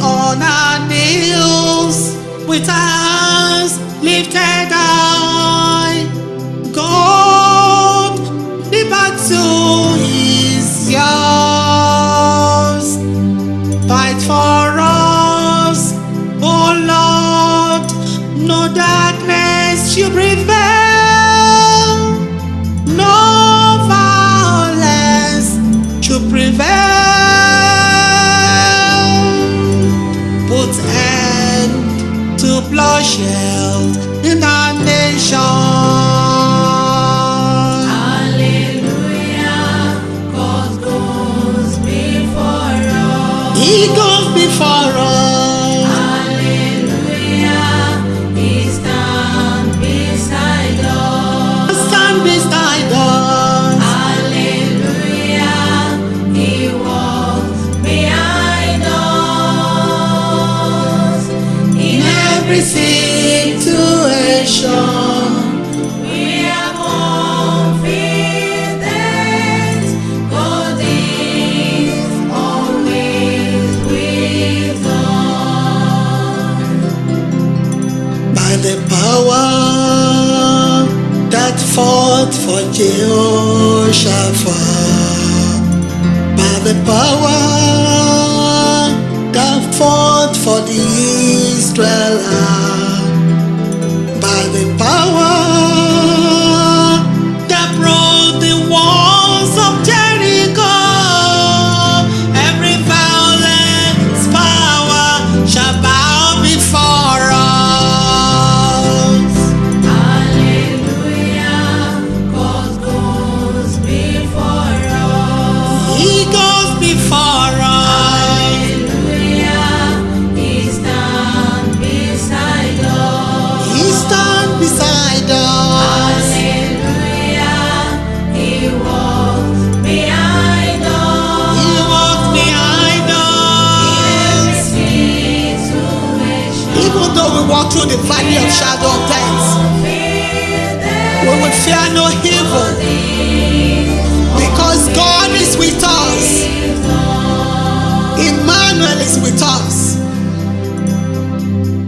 on our knees with hands lifted high. God, the battle is yours. Fight for us, oh Lord. No darkness you prevail. Bloodshed in our nation. Hallelujah, God goes before us. He goes before us. Hallelujah, He stands beside us. Stand beside us. Hallelujah, He walks behind us. In every situation. The power that fought for by the power that fought for the Israelites, though we walk through the valley of shadow of death, we will fear no evil because God is with us. Emmanuel is with us.